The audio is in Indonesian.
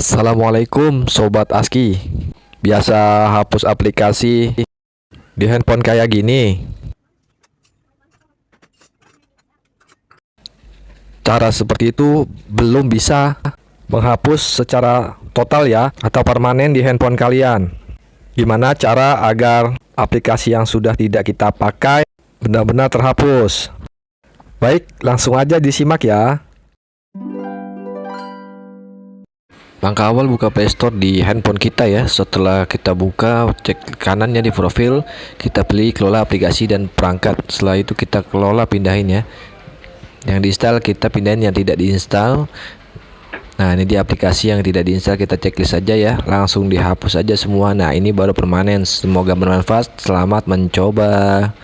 Assalamualaikum Sobat ASKI. Biasa hapus aplikasi di handphone kayak gini. Cara seperti itu belum bisa menghapus secara total ya Atau permanen di handphone kalian. Gimana cara agar aplikasi yang sudah tidak kita pakai benar-benar terhapus? Baik langsung aja disimak ya Langkah awal buka Playstore di handphone kita ya. Setelah kita buka, cek kanannya di profil, kita pilih kelola aplikasi dan perangkat. Setelah itu kita kelola pindahin ya. Yang diinstal kita pindahin yang tidak diinstal. Nah, ini di aplikasi yang tidak diinstal kita checklist saja ya. Langsung dihapus saja semua. Nah, ini baru permanen. Semoga bermanfaat. Selamat mencoba.